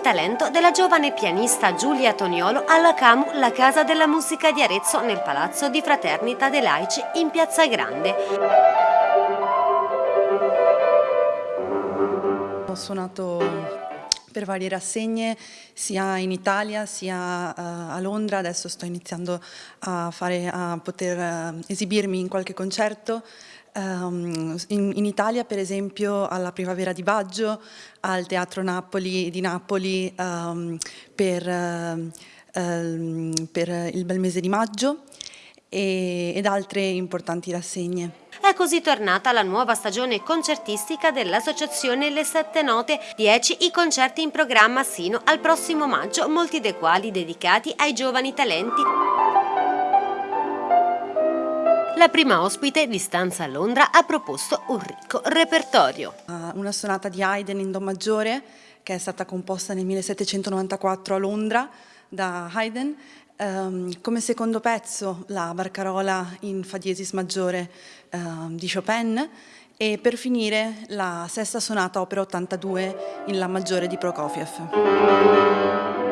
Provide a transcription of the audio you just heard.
talento della giovane pianista Giulia Toniolo alla CAMU, la Casa della Musica di Arezzo, nel Palazzo di Fraternita dei Laici in Piazza Grande. Ho suonato per varie rassegne sia in Italia sia uh, a Londra, adesso sto iniziando a, fare, a poter uh, esibirmi in qualche concerto. Um, in, in, Italia per esempio alla Primavera di Baggio, al Teatro Napoli di Napoli um, per, uh, per, il bel mese di maggio e, ed altre importanti rassegne. È così tornata la nuova stagione concertistica dell'Associazione Le Sette Note, 10 i concerti in programma sino al prossimo maggio, molti dei quali dedicati ai giovani talenti. La prima ospite di Stanza a Londra ha proposto un ricco repertorio. Una sonata di Haydn in Do maggiore che è stata composta nel 1794 a Londra da Haydn Um, come secondo pezzo la barcarola in Fa diesis maggiore uh, di Chopin e per finire la sesta sonata opera 82 in La maggiore di Prokofiev.